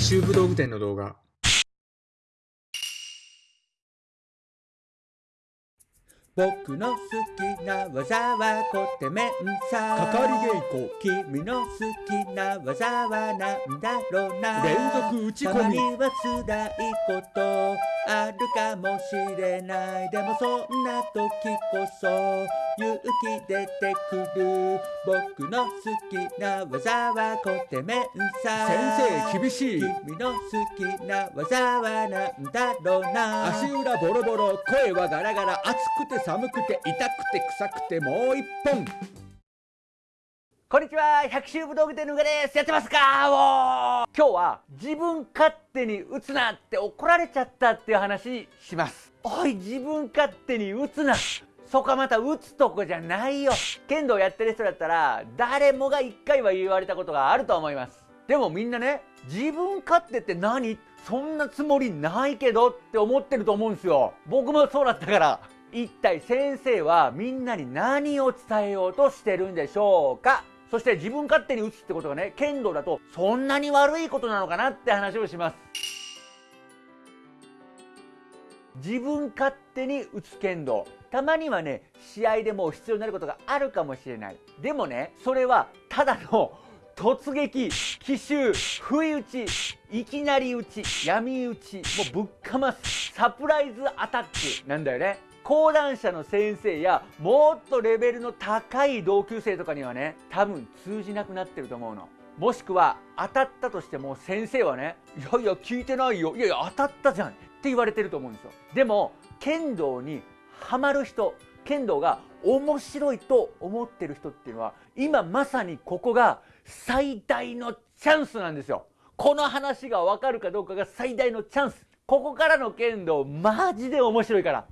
百秋武道具店の動画。僕の好きな技はコテメンサかかり稽古君の好きな技はなんだろうな。連続打ち込み。たまには辛いことあるかもしれない。でもそんな時こそ勇気出てくる。僕の好きな技はコテメンサ先生厳しい。君の好きな技はなんだろうな。足裏ボロボロ声はガラガラ暑くて寒くて痛くて臭くてもう一本こんにちは百秋武道具店のうがですやってますか？おー。今日は自分勝手に打つなって怒られちゃったっていう話します。おい自分勝手に打つな。そこはまた打つとこじゃないよ。剣道やってる人だったら誰もが一回は言われたことがあると思います。でもみんなね自分勝手って何？そんなつもりないけどって思ってると思うんですよ。僕もそうだったから。一体先生はみんなに何を伝えようとしてるんでしょうか？そして自分勝手に打つってことがね剣道だとそんなに悪いことなのかなって話をします。自分勝手に打つ剣道。たまにはね試合でも必要になることがあるかもしれない。でもねそれはただの突撃奇襲不意打ちいきなり打ち闇打ちもうぶっかます。サプライズアタックなんだよね。講談社の先生やもっとレベルの高い同級生とかにはね多分通じなくなってると思うの。もしくは当たったとしても先生はねいやいや聞いてないよ。いやいや当たったじゃんって言われてると思うんですよ。でも剣道にハマる人剣道が面白いと思ってる人っていうのは今まさにここが最大のチャンスなんですよ。この話が分かるかどうかが最大のチャンス。ここからの剣道マジで面白いから。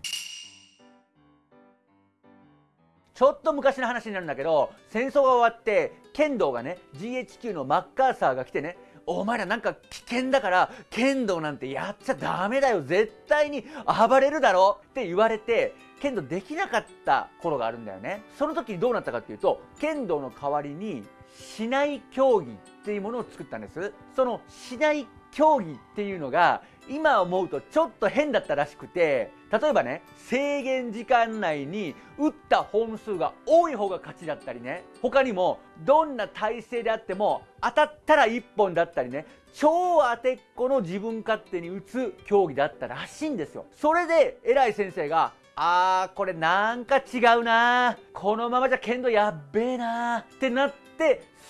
ちょっと昔の話になるんだけど戦争が終わって剣道がね GHQ のマッカーサーが来てねお前らなんか危険だから剣道なんてやっちゃダメだよ絶対に暴れるだろって言われて剣道できなかった頃があるんだよね。その時どうなったかっていうと剣道の代わりに市内競技っていうものを作ったんです。その市内競技っていうのが今思うとちょっと変だったらしくて例えばね制限時間内に打った本数が多い方が勝ちだったりね他にもどんな体勢であっても当たったら1本だったりね超当てっこの自分勝手に打つ競技だったらしいんですよ。それで偉い先生があーこれなんか違うなこのままじゃ剣道やっべえなってなって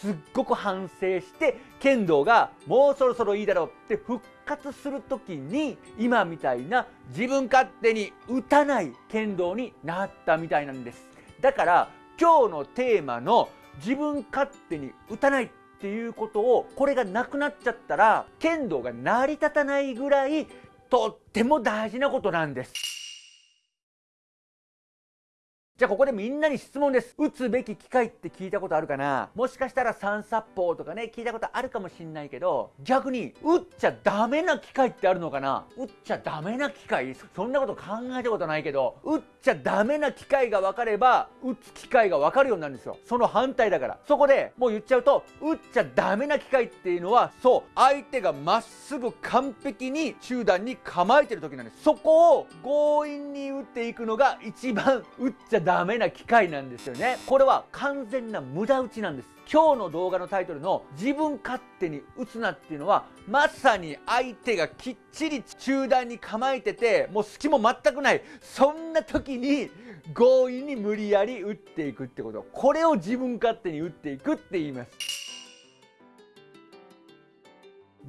すっごく反省して剣道がもうそろそろいいだろうって復活する時に今みたいな自分勝手に打たない剣道になったみたいなんです。だから今日のテーマの自分勝手に打たないっていうことをこれがなくなっちゃったら剣道が成り立たないぐらいとっても大事なことなんです。じゃあここでみんなに質問です。打つべき機械って聞いたことあるかな？もしかしたら三殺法とかね、聞いたことあるかもしんないけど、逆に打っちゃダメな機械ってあるのかな？打っちゃダメな機械そんなこと考えたことないけど、打っちゃダメな機械が分かれば、打つ機械が分かるようになるんですよ。その反対だから。そこでもう言っちゃうと、打っちゃダメな機械っていうのは、そう、相手がまっすぐ完璧に中段に構えてる時なんです。そこを強引に打っていくのが一番打っちゃダメな機械なんですよね。これは完全な無駄打ちなんです。今日の動画のタイトルの自分勝手に打つなっていうのはまさに相手がきっちり中段に構えててもう隙も全くない。そんな時に強引に無理やり打っていくってこと。これを自分勝手に打っていくって言います。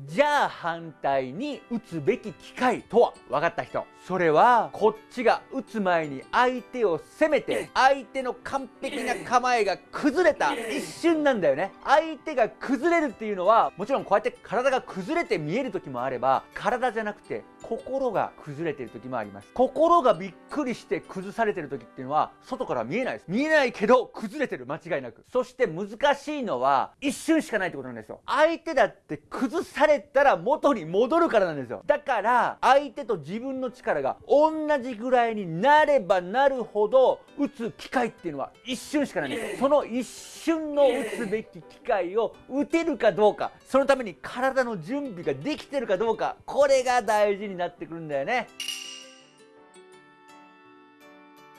じゃあ反対に打つべき機会とは？分かった人。それはこっちが打つ前に相手を攻めて相手の完璧な構えが崩れた一瞬なんだよね。相手が崩れるっていうのはもちろんこうやって体が崩れて見える時もあれば体じゃなくて心が崩れてる時もあります。心がびっくりして崩されてる時っていうのは外から見えないです。見えないけど崩れてる。間違いなく。そして難しいのは一瞬しかないってことなんですよ。相手だって崩されたら元に戻るからなんですよ。だから相手と自分の力が同じぐらいになればなるほど打つ機会っていうのは一瞬しかないんです。その一瞬の打つべき機会を打てるかどうかそのために体の準備ができてるかどうかこれが大事になってくるんだよね。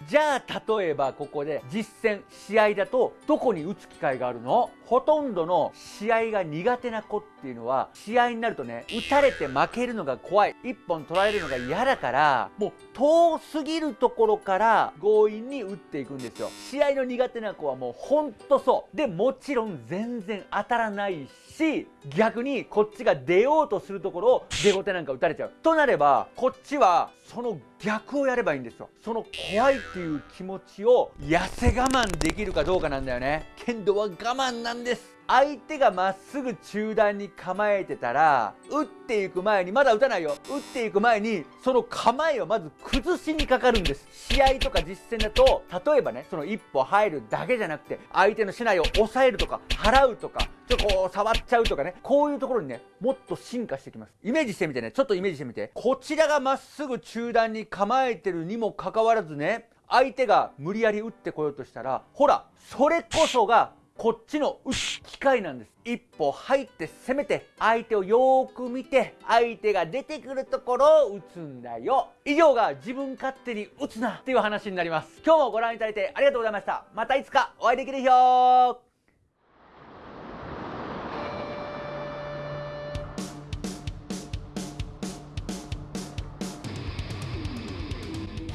じゃあ例えばここで実戦試合だとどこに打つ機会があるの？ほとんどの試合が苦手な子っていうのは試合になるとね打たれて負けるのが怖い。1本取られるのが嫌だからもう遠すぎるところから強引に打っていくんですよ。試合の苦手な子はもうほんとそう。でもちろん全然当たらないし逆にこっちが出ようとするところを出後手なんか打たれちゃう。となればこっちはその逆をやればいいんですよ。その怖いっていう気持ちを痩せ我慢できるかどうかなんだよね。剣道は我慢なんです。相手がまっすぐ中段に構えてたら打っていく前にまだ打たないよ。打っていく前にその構えをまず崩しにかかるんです。試合とか実戦だと例えばねその一歩入るだけじゃなくて相手の竹刀を抑えるとか払うとかちょっとこう触っちゃうとかねこういうところにねもっと進化してきます。イメージしてみてねちょっとイメージしてみて。こちらがまっすぐ中段に構えてるにもかかわらずね相手が無理やり打ってこようとしたらほらそれこそがこっちの打つ機会なんです。一歩入って攻めて相手をよーく見て相手が出てくるところを打つんだよ。以上が自分勝手に打つなっていう話になります。今日もご覧いただいてありがとうございました。またいつかお会いできるよ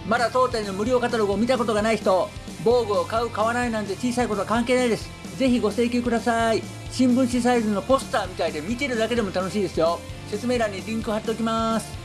まだ当店の無料カタログを見たことがない人防具を買う買わないなんて小さいことは関係ないです。ぜひご請求ください。新聞紙サイズのポスターみたいで見てるだけでも楽しいですよ。説明欄にリンク貼っておきます。